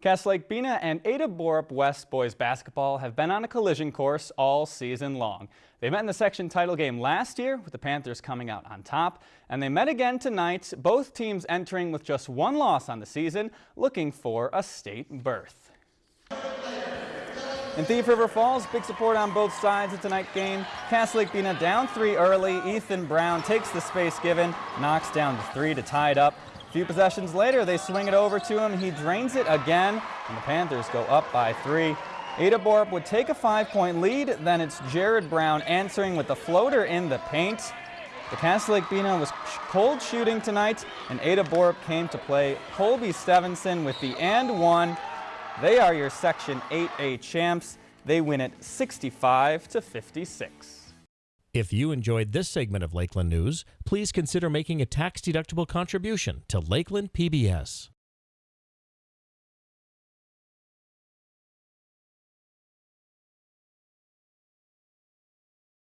Cass Lake Bena and Ada Borup West boys basketball have been on a collision course all season long. They met in the section title game last year with the Panthers coming out on top, and they met again tonight, both teams entering with just one loss on the season, looking for a state berth. In Thief River Falls, big support on both sides of tonight's game. Cass Lake Bena down three early. Ethan Brown takes the space given, knocks down the three to tie it up. A few possessions later, they swing it over to him. He drains it again, and the Panthers go up by three. Ada Borup would take a five-point lead. Then it's Jared Brown answering with a floater in the paint. The Cass Lake Bena was cold shooting tonight, and Ada Borup came to play Colby Stevenson with the and one. They are your Section 8A champs. They win it 65 to 56. If you enjoyed this segment of Lakeland News, please consider making a tax-deductible contribution to Lakeland PBS.